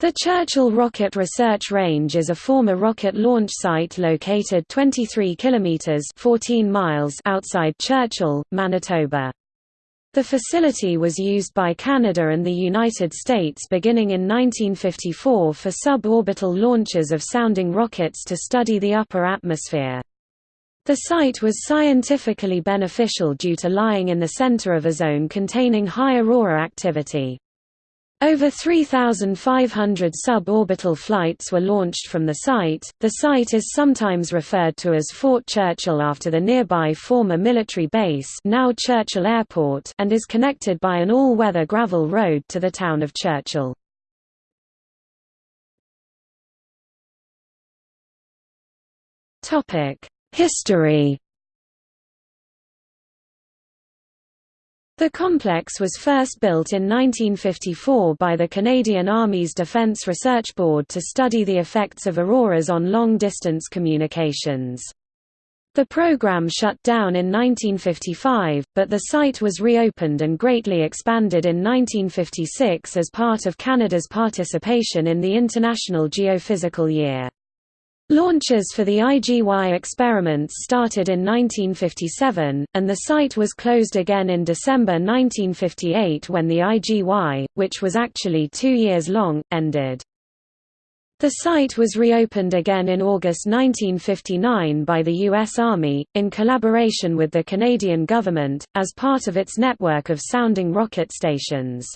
The Churchill Rocket Research Range is a former rocket launch site located 23 kilometers 14 miles outside Churchill, Manitoba. The facility was used by Canada and the United States beginning in 1954 for suborbital launches of sounding rockets to study the upper atmosphere. The site was scientifically beneficial due to lying in the center of a zone containing high aurora activity. Over 3,500 suborbital flights were launched from the site. The site is sometimes referred to as Fort Churchill after the nearby former military base, now Churchill Airport, and is connected by an all-weather gravel road to the town of Churchill. Topic: History The complex was first built in 1954 by the Canadian Army's Defence Research Board to study the effects of auroras on long-distance communications. The program shut down in 1955, but the site was reopened and greatly expanded in 1956 as part of Canada's participation in the International Geophysical Year. Launches for the IGY experiments started in 1957, and the site was closed again in December 1958 when the IGY, which was actually two years long, ended. The site was reopened again in August 1959 by the U.S. Army, in collaboration with the Canadian government, as part of its network of sounding rocket stations.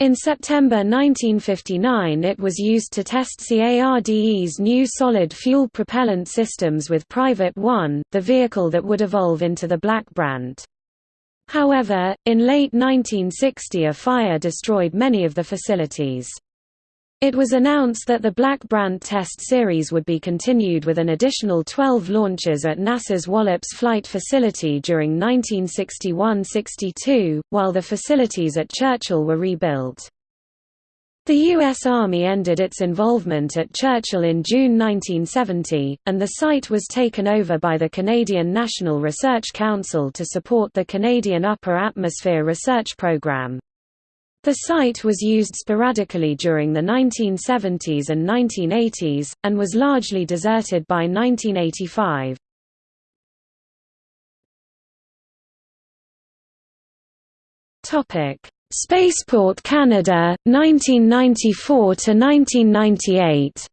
In September 1959 it was used to test CARDE's new solid fuel propellant systems with Private 1, the vehicle that would evolve into the Black Brant. However, in late 1960 a fire destroyed many of the facilities. It was announced that the Black Brant test series would be continued with an additional 12 launches at NASA's Wallops Flight Facility during 1961–62, while the facilities at Churchill were rebuilt. The U.S. Army ended its involvement at Churchill in June 1970, and the site was taken over by the Canadian National Research Council to support the Canadian Upper Atmosphere Research Program. The site was used sporadically during the 1970s and 1980s, and was largely deserted by 1985. Spaceport Canada, 1994–1998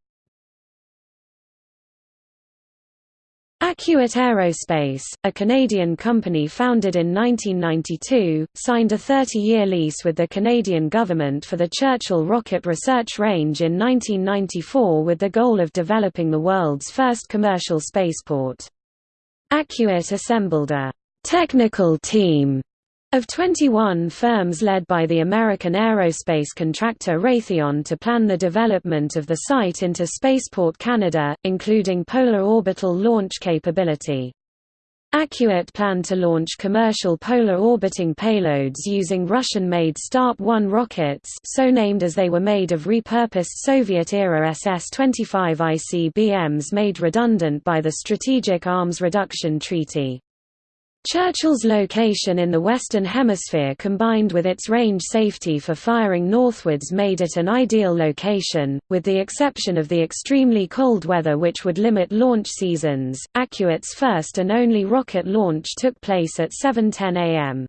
Akjuit Aerospace, a Canadian company founded in 1992, signed a 30-year lease with the Canadian government for the Churchill Rocket Research Range in 1994 with the goal of developing the world's first commercial spaceport. Akjuit assembled a «technical team» Of 21 firms led by the American aerospace contractor Raytheon to plan the development of the site into Spaceport Canada, including polar orbital launch capability. Akjuit planned to launch commercial polar orbiting payloads using Russian-made Start-1 rockets so named as they were made of repurposed Soviet-era SS-25 ICBMs made redundant by the Strategic Arms Reduction Treaty. Churchill's location in the Western Hemisphere combined with its range safety for firing northwards made it an ideal location, with the exception of the extremely cold weather which would limit launch seasons. Akjuit's first and only rocket launch took place at 7.10 am.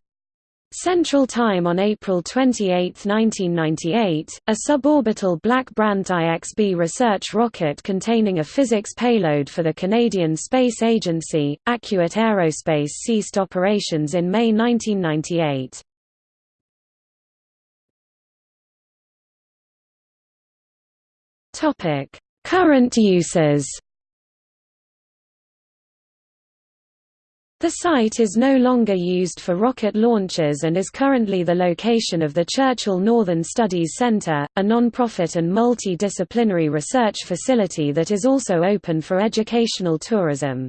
Central Time on April 28, 1998, a suborbital Black Brant IXB research rocket containing a physics payload for the Canadian Space Agency, Akjuit Aerospace ceased operations in May 1998. Current uses The site is no longer used for rocket launches and is currently the location of the Churchill Northern Studies Centre, a non-profit and multi-disciplinary research facility that is also open for educational tourism.